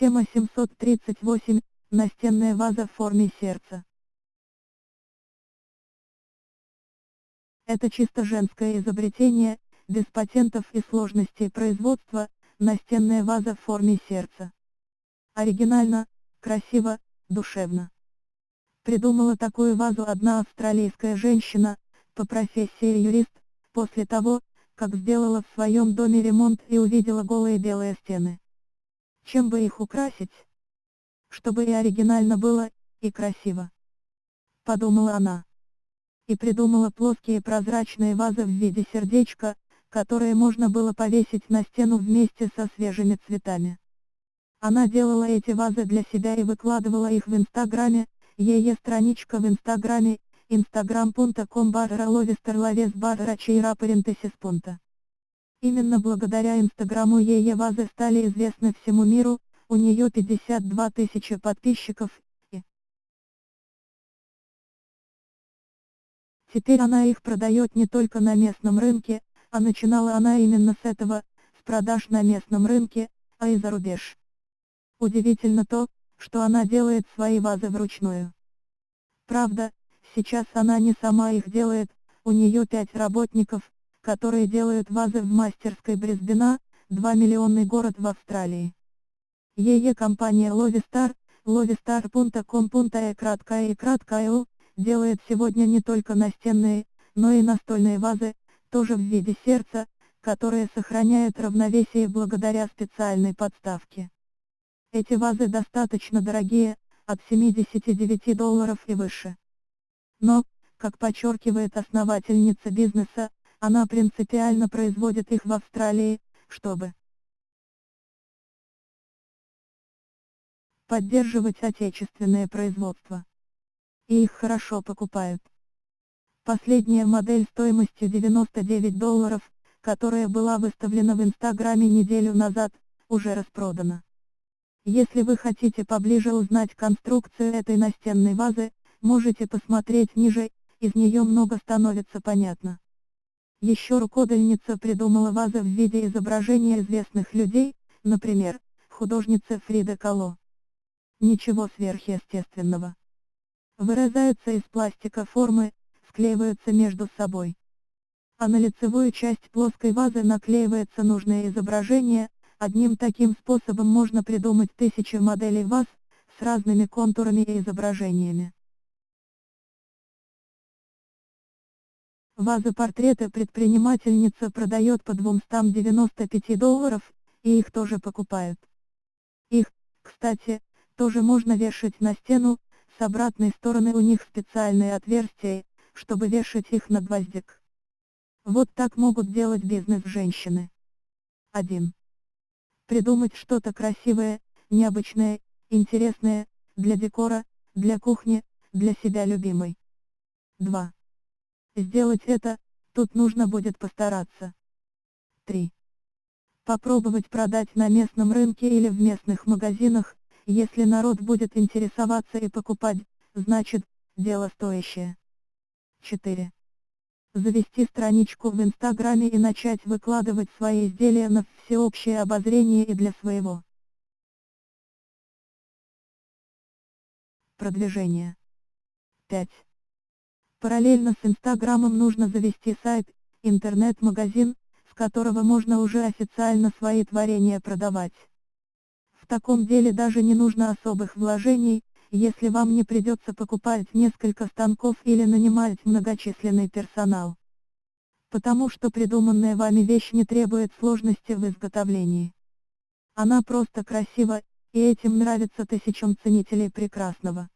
Тема 738. Настенная ваза в форме сердца. Это чисто женское изобретение, без патентов и сложностей производства, настенная ваза в форме сердца. Оригинально, красиво, душевно. Придумала такую вазу одна австралийская женщина, по профессии юрист, после того, как сделала в своем доме ремонт и увидела голые белые стены. Чем бы их украсить? Чтобы и оригинально было, и красиво. Подумала она. И придумала плоские прозрачные вазы в виде сердечка, которые можно было повесить на стену вместе со свежими цветами. Она делала эти вазы для себя и выкладывала их в инстаграме, ее страничка в инстаграме, instagram.com barra laves barra чейра парентесис Именно благодаря инстаграму ее вазы стали известны всему миру, у нее 52 тысячи подписчиков, и Теперь она их продает не только на местном рынке, а начинала она именно с этого, с продаж на местном рынке, а и за рубеж. Удивительно то, что она делает свои вазы вручную. Правда, сейчас она не сама их делает, у нее пять работников, которые делают вазы в мастерской Брисбена, 2 миллионный город в Австралии. Ее компания Lovistar, lovistar.com.e краткая и краткая делает сегодня не только настенные, но и настольные вазы, тоже в виде сердца, которые сохраняют равновесие благодаря специальной подставке. Эти вазы достаточно дорогие, от 79 долларов и выше. Но, как подчеркивает основательница бизнеса, она принципиально производит их в Австралии, чтобы поддерживать отечественное производство. И их хорошо покупают. Последняя модель стоимостью 99 долларов, которая была выставлена в Инстаграме неделю назад, уже распродана. Если вы хотите поближе узнать конструкцию этой настенной вазы, можете посмотреть ниже, из нее много становится понятно. Еще рукодельница придумала вазы в виде изображения известных людей, например, художница Фрида Кало. Ничего сверхъестественного. Вырезаются из пластика формы, склеиваются между собой. А на лицевую часть плоской вазы наклеивается нужное изображение, одним таким способом можно придумать тысячи моделей ваз, с разными контурами и изображениями. Вазы-портреты предпринимательница продает по 295 долларов, и их тоже покупают. Их, кстати, тоже можно вешать на стену, с обратной стороны у них специальные отверстия, чтобы вешать их на гвоздик. Вот так могут делать бизнес женщины. 1. Придумать что-то красивое, необычное, интересное, для декора, для кухни, для себя любимой. 2. Сделать это, тут нужно будет постараться. 3. Попробовать продать на местном рынке или в местных магазинах, если народ будет интересоваться и покупать, значит, дело стоящее. 4. Завести страничку в Инстаграме и начать выкладывать свои изделия на всеобщее обозрение и для своего продвижения. 5. Параллельно с Инстаграмом нужно завести сайт, интернет-магазин, с которого можно уже официально свои творения продавать таком деле даже не нужно особых вложений, если вам не придется покупать несколько станков или нанимать многочисленный персонал. Потому что придуманная вами вещь не требует сложности в изготовлении. Она просто красива, и этим нравится тысячам ценителей прекрасного.